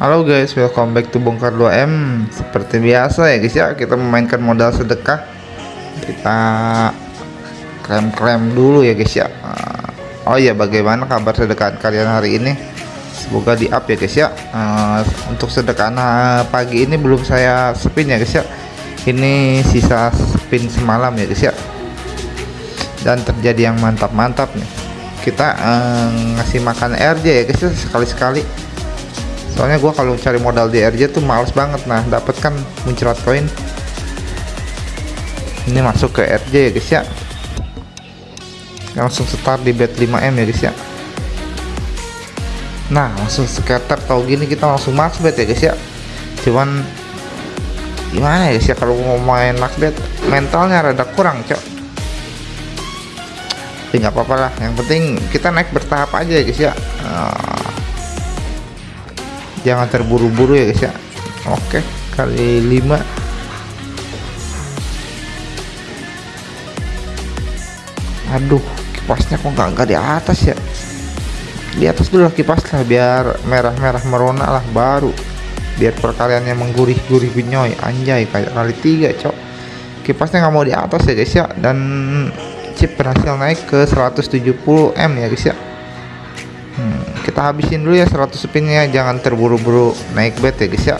Halo guys, welcome back to Bongkar 2M Seperti biasa ya guys ya, kita memainkan modal sedekah. Kita klaim-klaim dulu ya guys ya. Oh iya, bagaimana kabar sedekah kalian hari ini? Semoga di up ya guys ya. Uh, Untuk sedekah pagi ini belum saya spin ya guys ya. Ini sisa spin semalam ya guys ya. Dan terjadi yang mantap-mantap nih. Kita ngasih makan RJ ya guys ya sekali-sekali soalnya gua kalau cari modal di RJ tuh males banget. Nah dapat kan muncrat koin. Ini masuk ke RJ ya guys ya. Langsung start di bet 5M ya guys ya. Nah langsung scatter. Tau gini kita langsung max bet ya guys ya. Cuman gimana ya guys ya kalau mau main max bet mentalnya rada kurang cok. Tapi nggak apa-apa lah. Yang penting kita naik bertahap aja ya guys ya. Uh, jangan terburu-buru ya guys ya. Oke kali 5 aduh kipasnya kok nggak nggak di atas ya? Di atas dulu lah kipas lah biar merah-merah merona lah baru. Biar perkaliannya menggurih-gurih binyoy anjay kayak kali tiga cok. Kipasnya nggak mau di atas ya guys ya. Dan chip berhasil naik ke 170 M ya guys ya hmm, kita habisin dulu ya 100 spinnya jangan terburu-buru naik bet ya guys ya.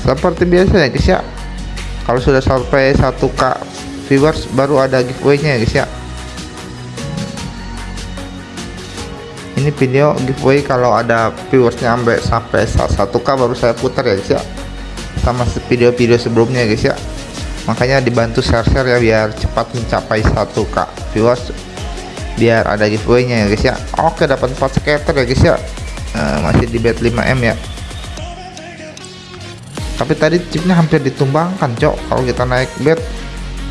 Seperti biasa ya guys ya. Kalau sudah sampai 1k viewers baru ada giveaway nya ya guys ya. Ini video giveaway kalau ada viewersnya sampai sampai 1k baru saya putar ya guys ya. Sama video-video sebelumnya guys ya makanya dibantu share-share ya biar cepat mencapai 1k viewers biar ada giveaway nya ya guys ya. Oke dapat 4 scatter ya guys ya. Uh, masih di bet 5m ya. Tapi tadi chipnya hampir ditumbangkan cok. Kalau kita naik bet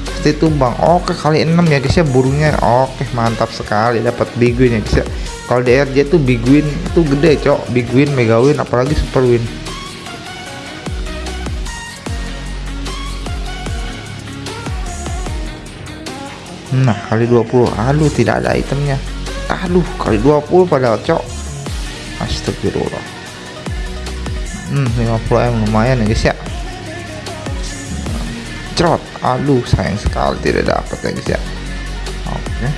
pasti tumbang. Oke kali 6 ya guys ya burungnya. Oke mantap sekali. Dapat big win ya guys ya. Kalau DRJ tuh big win itu gede cok. Big win mega win apalagi super win nah kali 20 aduh tidak ada itemnya. Aduh kali 20 padahal cok. Astagfirullah. Hmm 50 m lumayan ya guys ya. Cerot. Aduh sayang sekali tidak dapat ya guys ya. Oke.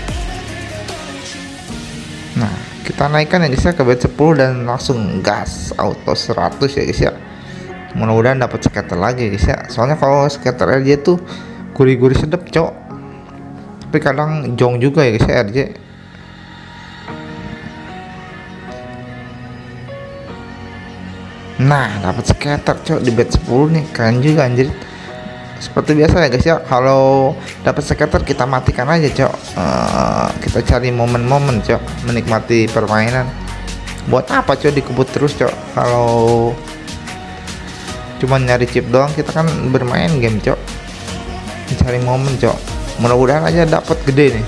Nah kita naikkan ya guys ya ke bet 10 dan langsung gas auto 100 ya guys ya. Mudah-mudahan dapat scatter lagi guys ya. Soalnya kalau scatter aja tuh gurih-gurih sedap cok tapi kadang jong juga ya guys ya RJ nah dapat scatter cok di bet 10 nih. Keren juga anjir. Seperti biasa ya guys ya. Kalau dapat scatter kita matikan aja cok. Uh, kita cari momen-momen cok. Menikmati permainan. Buat apa cok dikebut terus cok? Kalau cuma nyari chip doang kita kan bermain game cok. Mencari momen cok mudah-mudahan aja dapat gede nih.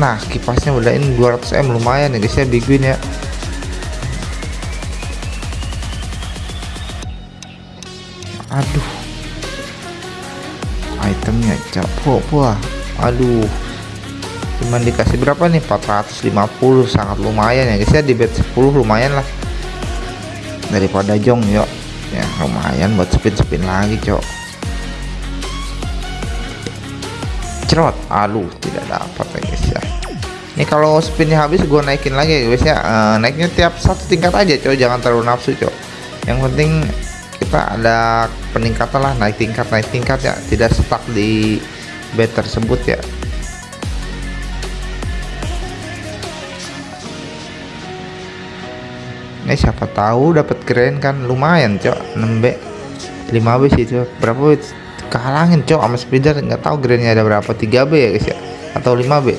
Nah kipasnya udah ini 200 m lumayan ya guys ya big win ya. Aduh. Itemnya capok wah aduh. Cuman dikasih berapa nih? 450 sangat lumayan ya guys ya. Di bet 10 lumayan lah. Daripada jong yuk. Ya lumayan buat spin-spin lagi cok cerot. Aduh tidak dapat ya guys ya ini kalau spinnya habis gue naikin lagi. Ya guys ya uh, naiknya tiap satu tingkat aja cok. Jangan terlalu nafsu cok. Yang penting kita ada peningkatan lah naik tingkat naik tingkat ya. Tidak stuck di bed tersebut ya. Ini siapa tahu dapat keren kan. Lumayan cok. 6B 5B sih itu berapa kehalangin cok sama speeder. Nggak tahu grandnya ada berapa. 3B ya guys ya? Atau 5B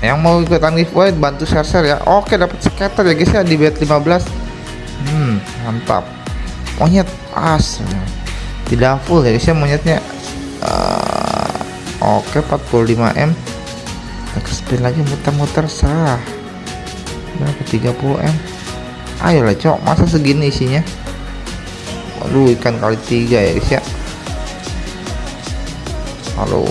yang mau ikutan giveaway bantu share share ya. Oke dapat scatter ya guys ya di bet 15 hmm mantap. Monyet as. Tidak full ya guys ya monyetnya. Uh, oke 45M kita spin lagi muter-muter sah. Berapa? 30M ayolah cok masa segini isinya waduh ikan kali tiga ya guys ya. Halo.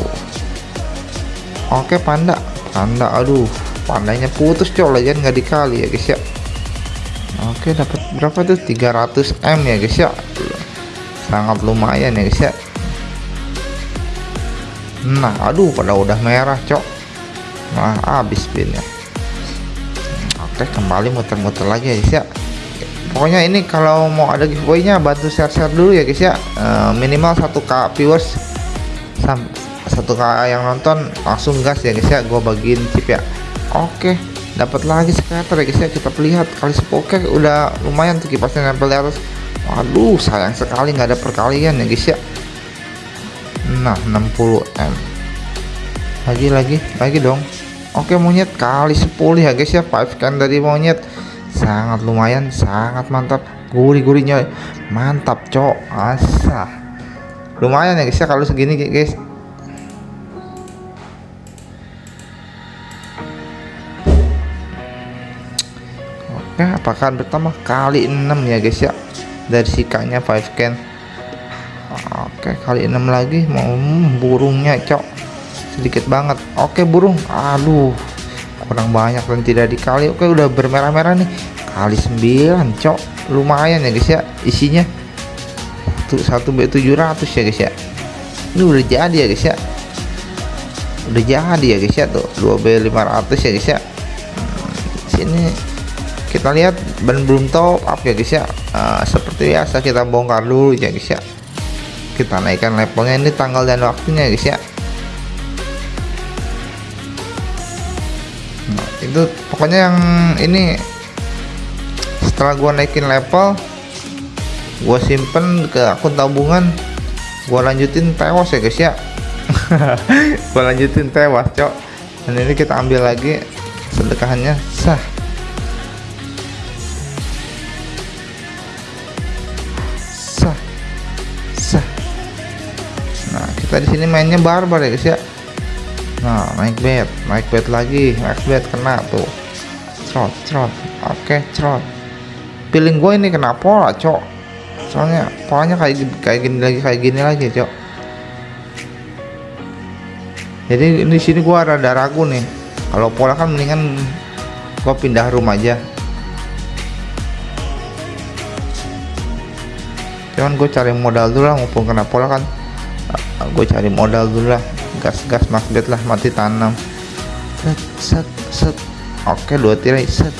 Oke panda. Panda aduh. Pandanya putus cok. Lagi nggak dikali ya guys ya. Oke dapat berapa tuh? 300 m ya guys ya. Sangat lumayan ya guys ya. Nah aduh pada udah merah cok. Nah habis pinnya oke kembali muter-muter lagi ya guys ya pokoknya ini kalau mau ada giveaway-nya bantu share-share dulu ya guys ya. E, minimal 1k viewers. Satu k yang nonton langsung gas ya guys ya. Gue bagiin chip ya. Oke dapat lagi scatter ya guys ya. Kita lihat kali oke udah lumayan tuh kipasnya nempel di atas. Waduh sayang sekali nggak ada perkalian ya guys ya. Nah 60 m. Lagi lagi lagi dong. Oke monyet kali 10 ya guys ya. 5 can dari monyet sangat lumayan sangat mantap. Gurih-gurihnya mantap cok. Asah lumayan ya guys ya kalau segini guys. Oke apakah bertambah kali 6 ya guys ya dari sikanya 5 can. Oke kali 6 lagi. Mau hmm, burungnya cok. Sedikit banget. Oke burung. Aduh kurang banyak dan tidak dikali. Oke udah bermerah-merah nih kali 9 cok. Lumayan ya guys ya isinya. Satu satu b 700 ya guys ya. Ini udah jadi ya guys ya. Udah jadi ya guys ya tuh. 2 b 500 ya guys ya. Sini kita lihat ban belum top up ya guys ya. Uh, seperti biasa kita bongkar dulu ya guys ya. Kita naikkan levelnya. Ini tanggal dan waktunya ya guys ya. Nah, itu pokoknya yang ini setelah gua naikin level gua simpen ke akun tabungan. Gua lanjutin tewas ya guys ya. Gua lanjutin tewas cok. Dan ini kita ambil lagi sedekahannya. Sah. Sah. Sah. Nah kita di sini mainnya barbar ya guys ya. Nah naik bed naik bed lagi. Naik bed kena tuh. Cerot cerot. Oke cerot feeling gue ini kena pola cok. Soalnya polanya kayak kayak gini lagi kayak gini lagi cok. Jadi di sini gua rada ragu nih. Kalau pola kan mendingan gua pindah rumah aja. Cuman gue cari modal dulu lah mumpung kena pola kan. Gue cari modal dulu lah. Gas gas makbet lah mati tanam. Set set set. Oke dua tirai set.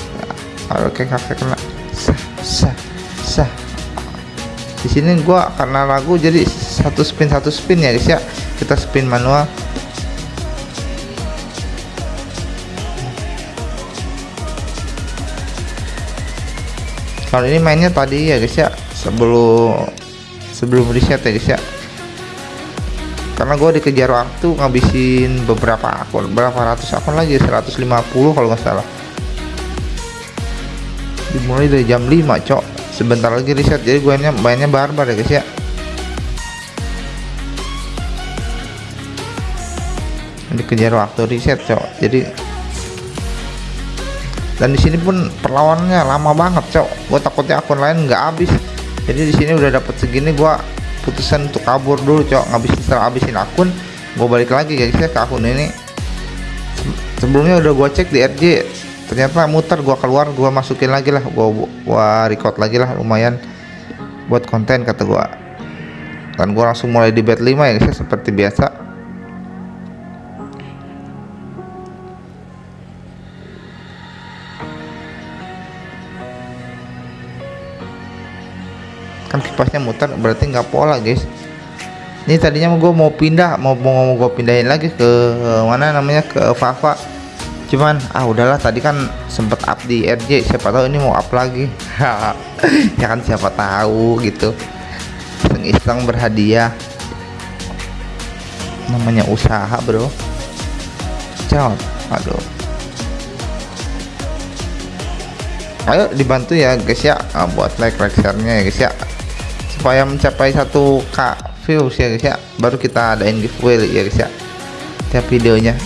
Oke kakek kena sah sah. Sah di sini gua karena ragu jadi satu spin satu spin ya guys ya. Kita spin manual. Kalau ini mainnya tadi ya guys ya. Sebelum sebelum reset ya guys ya. Karena gue dikejar waktu ngabisin beberapa akun berapa ratus akun lagi? 150 kalau nggak salah dimulai dari jam 5 cok. Sebentar lagi reset jadi gue mainnya barbar ya guys ya. Dikejar waktu reset cok. Jadi dan di sini pun perlawanannya lama banget cok. Gue takutnya akun lain nggak habis. Jadi di sini udah dapet segini gue putusan untuk kabur dulu cok. Ngabisin setelah habisin akun gue balik lagi guys ya ke akun ini. Sebelumnya udah gue cek di RJ ternyata muter gua keluar gua masukin lagi lah gua gua record lagi lah lumayan buat konten kata gua. Dan gua langsung mulai di bed 5 ya guys ya, seperti biasa. Kan kipasnya muter berarti nggak pola guys. Ini tadinya gue mau pindah mau mau gue pindahin lagi ke mana namanya ke Fafa cuman ah udahlah tadi kan sempet up di RJ siapa tahu ini mau up lagi. Ya kan siapa tahu gitu. Iseng-iseng berhadiah. Namanya usaha bro. Cot aduh. Ayo dibantu ya guys ya. Ah, buat like like share nya ya guys ya. Supaya mencapai satu k views ya guys ya. Baru kita adain giveaway ya guys ya. Tiap videonya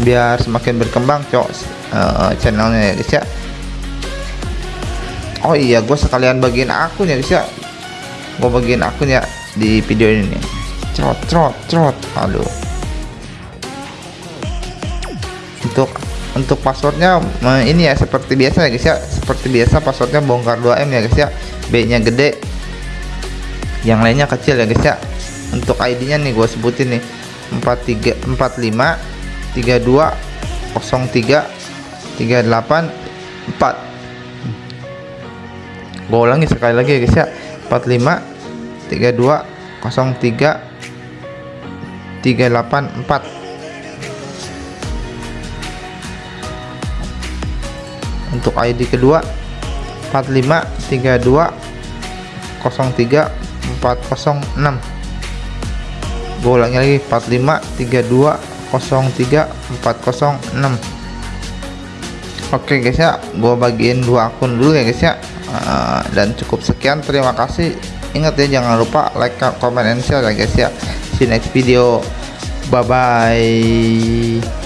biar semakin berkembang cok. Uh, channelnya ya guys ya. Oh iya gue sekalian bagian akun ya guys ya. Gue bagian akun ya di video ini trot trot trot aduh. Untuk untuk passwordnya ini ya seperti biasa ya guys ya. Seperti biasa passwordnya bongkar 2M ya guys ya. B nya gede. Yang lainnya kecil ya guys ya. Untuk ID nya nih gue sebutin nih. 43 45 32 03 38 4 gue ulangi sekali lagi ya guys ya. 45 32 03 384 untuk ID kedua 45 32 03 406 gue ulangi lagi 45 32 03 406 oke guys ya. Gue bagiin dua akun dulu ya guys ya. Uh, dan cukup sekian. Terima kasih. Ingat ya jangan lupa like comment and share ya guys ya. See you next video. Bye bye